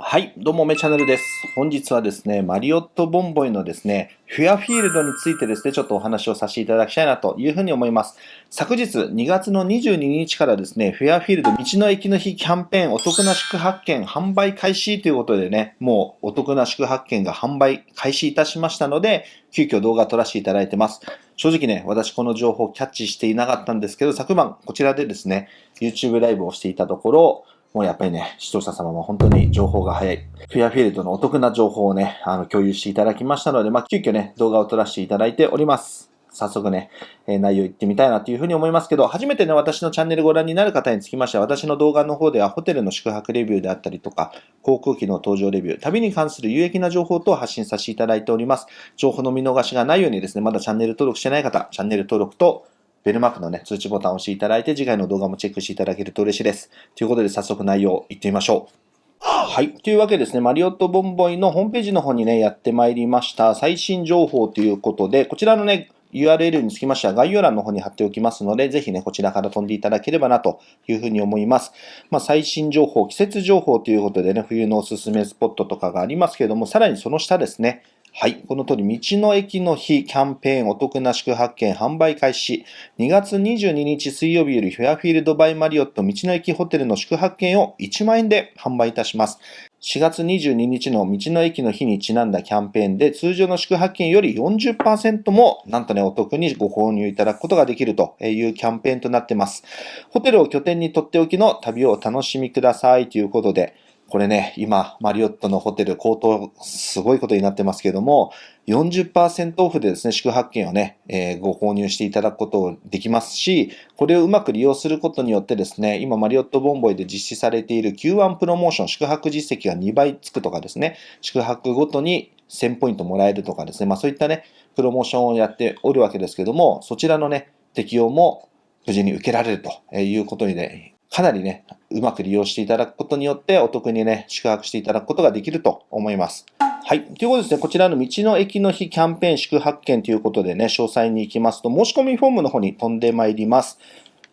はい、どうも、めチャンネルです。本日はですね、マリオットボンボイのですね、フェアフィールドについてですね、ちょっとお話をさせていただきたいなというふうに思います。昨日2月の22日からですね、フェアフィールド道の駅の日キャンペーンお得な宿泊券販売開始ということでね、もうお得な宿泊券が販売開始いたしましたので、急遽動画撮らせていただいてます。正直ね、私この情報をキャッチしていなかったんですけど、昨晩こちらでですね、YouTube ライブをしていたところ、もうやっぱりね、視聴者様も本当に情報が早い。フェアフィールドのお得な情報をね、あの、共有していただきましたので、まあ、急遽ね、動画を撮らせていただいております。早速ね、えー、内容いってみたいなというふうに思いますけど、初めてね、私のチャンネルご覧になる方につきましては、私の動画の方ではホテルの宿泊レビューであったりとか、航空機の搭乗レビュー、旅に関する有益な情報等を発信させていただいております。情報の見逃しがないようにですね、まだチャンネル登録してない方、チャンネル登録とベルマークのね、通知ボタンを押していただいて、次回の動画もチェックしていただけると嬉しいです。ということで、早速内容いってみましょう。はい。というわけですね、マリオットボンボイのホームページの方にね、やってまいりました。最新情報ということで、こちらのね、URL につきましては概要欄の方に貼っておきますので、ぜひね、こちらから飛んでいただければなというふうに思います。まあ、最新情報、季節情報ということでね、冬のおすすめスポットとかがありますけれども、さらにその下ですね、はい。この通り、道の駅の日キャンペーンお得な宿泊券販売開始。2月22日水曜日よりフェアフィールドバイマリオット道の駅ホテルの宿泊券を1万円で販売いたします。4月22日の道の駅の日にちなんだキャンペーンで通常の宿泊券より40%もなんとねお得にご購入いただくことができるというキャンペーンとなっています。ホテルを拠点にとっておきの旅をお楽しみくださいということで、これね、今、マリオットのホテル、高騰、すごいことになってますけども、40%オフでですね、宿泊券をね、えー、ご購入していただくことできますし、これをうまく利用することによってですね、今、マリオットボンボイで実施されている Q1 プロモーション、宿泊実績が2倍つくとかですね、宿泊ごとに1000ポイントもらえるとかですね、まあそういったね、プロモーションをやっておるわけですけども、そちらのね、適用も無事に受けられるということにね、かなりね、うまく利用していただくことによって、お得にね、宿泊していただくことができると思います。はい。ということですね、こちらの道の駅の日キャンペーン宿泊券ということでね、詳細に行きますと、申し込みフォームの方に飛んでまいります。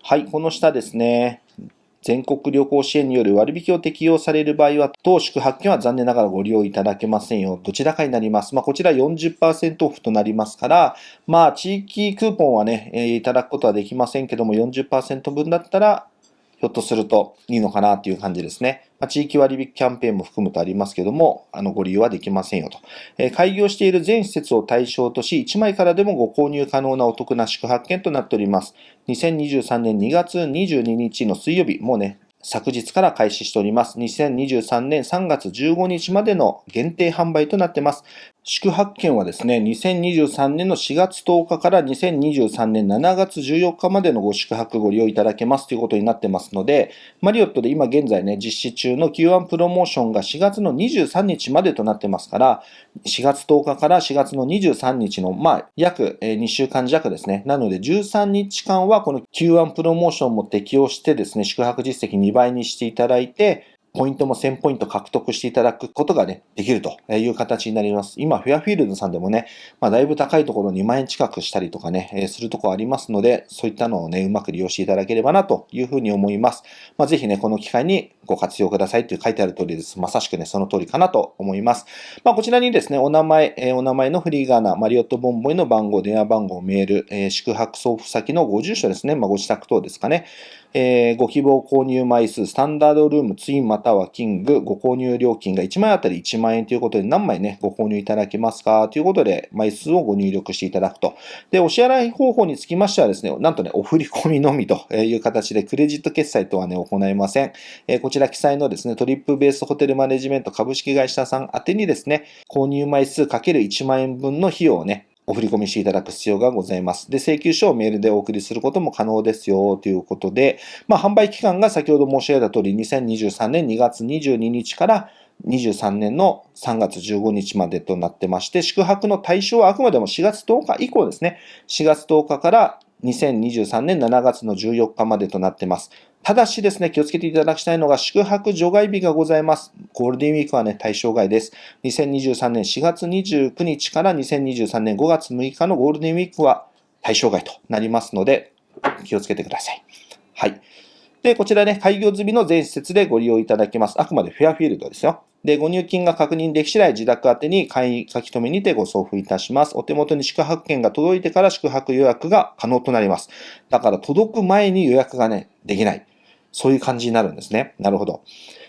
はい、この下ですね、全国旅行支援による割引を適用される場合は、当宿泊券は残念ながらご利用いただけませんよ。どちらかになります。まあ、こちら40%オフとなりますから、まあ、地域クーポンはね、えー、いただくことはできませんけども、40%分だったら、ひょっとするといいのかなっていう感じですね。まあ、地域割引キャンペーンも含むとありますけども、あの、ご利用はできませんよと。えー、開業している全施設を対象とし、1枚からでもご購入可能なお得な宿泊券となっております。2023年2月22日の水曜日、もうね、昨日から開始しております。2023年3月15日までの限定販売となっています。宿泊券はですね、2023年の4月10日から2023年7月14日までのご宿泊ご利用いただけますということになってますので、マリオットで今現在ね、実施中の Q1 プロモーションが4月の23日までとなってますから、4月10日から4月の23日の、まあ、約2週間弱ですね。なので13日間はこの Q1 プロモーションも適用してですね、宿泊実績2倍にしていただいて、ポイントも1000ポイント獲得していただくことがね、できるという形になります。今、フェアフィールドさんでもね、まあ、だいぶ高いところ2万円近くしたりとかね、えするとこありますので、そういったのをね、うまく利用していただければなというふうに思います。まあ、ぜひね、この機会にご活用くださいって書いてある通りです。まさしくね、その通りかなと思います。まあ、こちらにですね、お名前、え、お名前のフリーガーナ、マリオットボンボイの番号、電話番号、メール、え、宿泊送付先のご住所ですね、まあ、ご自宅等ですかね。えー、ご希望購入枚数、スタンダードルーム、ツインまたはキング、ご購入料金が1枚あたり1万円ということで何枚ね、ご購入いただけますか？ということで、枚数をご入力していただくと。で、お支払い方法につきましてはですね、なんとね、お振り込みのみという形で、クレジット決済とはね、行いません。えー、こちら記載のですね、トリップベースホテルマネジメント株式会社さん宛てにですね、購入枚数 ×1 万円分の費用をね、お振り込みしていただく必要がございます。で、請求書をメールでお送りすることも可能ですよということで、まあ、販売期間が先ほど申し上げた通り、2023年2月22日から23年の3月15日までとなってまして、宿泊の対象はあくまでも4月10日以降ですね。4月10日から2023年7月の14日までとなってます。ただしですね、気をつけていただきたいのが、宿泊除外日がございます。ゴールデンウィークはね、対象外です。2023年4月29日から2023年5月6日のゴールデンウィークは対象外となりますので、気をつけてください。はい。で、こちらね、開業済みの全施設でご利用いただけます。あくまでフェアフィールドですよ。で、ご入金が確認でき次第自宅宛に簡易書き留めにてご送付いたします。お手元に宿泊券が届いてから宿泊予約が可能となります。だから届く前に予約がね、できない。そういう感じになるんですね。なるほど。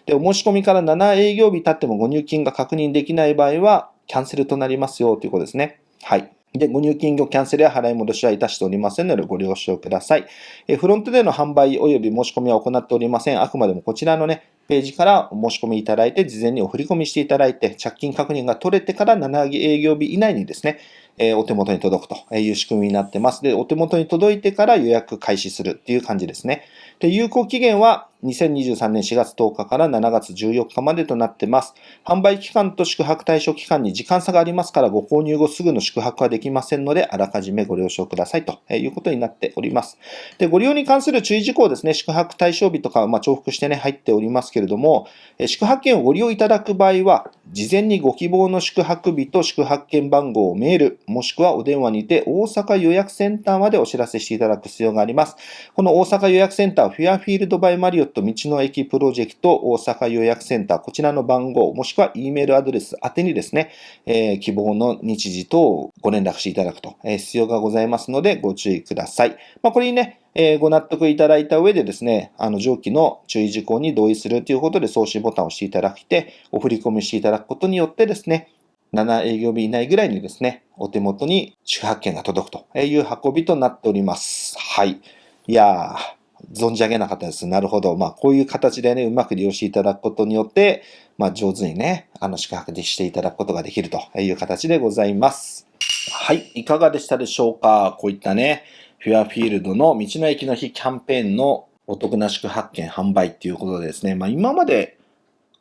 で、お申し込みから7営業日経ってもご入金が確認できない場合は、キャンセルとなりますよということですね。はい。で、ご入金後キャンセルや払い戻しはいたしておりませんのでご了承ください。えフロントでの販売及び申し込みは行っておりません。あくまでもこちらのね、ページからお申し込みいただいて、事前にお振り込みしていただいて、着金確認が取れてから7営業日以内にですね、えお手元に届くという仕組みになってます。で、お手元に届いてから予約開始するっていう感じですね。で、有効期限は2023年4月10日から7月14日までとなってます。販売期間と宿泊対象期間に時間差がありますから、ご購入後すぐの宿泊はできませんので、あらかじめご了承くださいということになっております。で、ご利用に関する注意事項ですね、宿泊対象日とか、まあ、重複してね、入っておりますけれども、宿泊券をご利用いただく場合は、事前にご希望の宿泊日と宿泊券番号をメール、もしくはお電話にて大阪予約センターまでお知らせしていただく必要があります。この大阪予約センター、フェアフィールドバイマリオット道の駅プロジェクト大阪予約センター、こちらの番号、もしくは E メールアドレス宛てにですね、えー、希望の日時等をご連絡していただくと、えー、必要がございますのでご注意ください。まあ、これにね、えー、ご納得いただいた上でですね、あの上記の注意事項に同意するということで送信ボタンを押していただいて、お振り込みしていただくことによってですね、7営業日以内ぐらいにですね、お手元に宿泊券が届くという運びとなっております。はい。いやー、存じ上げなかったです。なるほど。まあ、こういう形でね、うまく利用していただくことによって、まあ、上手にね、あの、宿泊でしていただくことができるという形でございます。はい。いかがでしたでしょうか？こういったね、フェアフィールドの道の駅の日キャンペーンのお得な宿泊券販売っていうことでですね、まあ今まで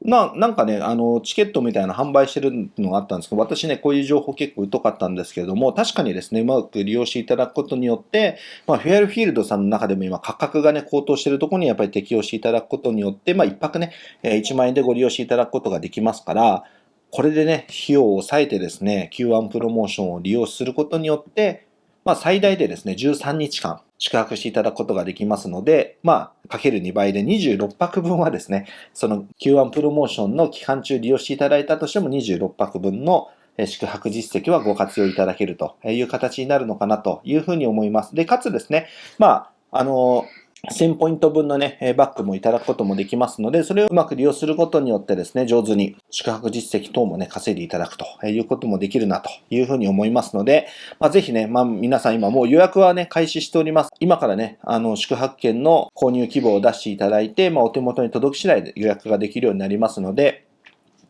な、なんかね、あの、チケットみたいな販売してるのがあったんですけど、私ね、こういう情報結構疎かったんですけれども、確かにですね、うまく利用していただくことによって、まあ、フェアルフィールドさんの中でも今価格がね、高騰してるところにやっぱり適用していただくことによって、まあ、一泊ね、1万円でご利用していただくことができますから、これでね、費用を抑えてですね、Q1 プロモーションを利用することによって、まあ、最大でですね、13日間宿泊していただくことができますので、まあ、かける2倍で26泊分はですね、その Q1 プロモーションの期間中利用していただいたとしても26泊分の宿泊実績はご活用いただけるという形になるのかなというふうに思います。で、かつですね、まあ、あの、1000ポイント分のね、バックもいただくこともできますので、それをうまく利用することによってですね、上手に宿泊実績等もね、稼いでいただくということもできるなというふうに思いますので、まあ、ぜひね、まあ、皆さん今もう予約はね、開始しております。今からね、あの、宿泊券の購入希望を出していただいて、まあ、お手元に届き次第で予約ができるようになりますので、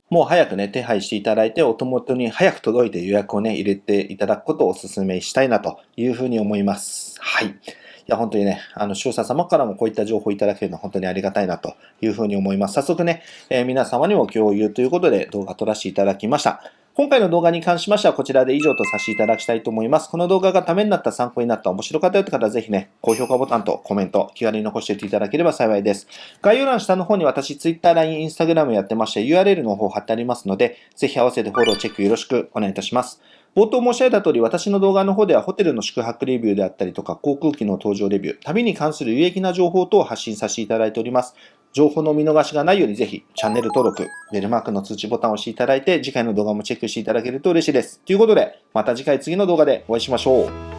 もう早くね、手配していただいて、お手元に早く届いて予約をね、入れていただくことをお勧めしたいなというふうに思います。はい。いや、本当にね、あの、視聴者様からもこういった情報をいただけるのは本当にありがたいなというふうに思います。早速ね、えー、皆様にも共有ということで動画撮らせていただきました。今回の動画に関しましてはこちらで以上とさせていただきたいと思います。この動画がためになった、参考になった、面白かったよという方はぜひね、高評価ボタンとコメント、気軽に残しておいていただければ幸いです。概要欄下の方に私、Twitter、LINE、Instagram やってまして、URL の方貼ってありますので、ぜひ合わせてフォロー、チェックよろしくお願いいたします。冒頭申し上げた通り、私の動画の方ではホテルの宿泊レビューであったりとか、航空機の搭乗レビュー、旅に関する有益な情報等を発信させていただいております。情報の見逃しがないようにぜひチャンネル登録、ベルマークの通知ボタンを押していただいて、次回の動画もチェックしていただけると嬉しいです。ということで、また次回次の動画でお会いしましょう。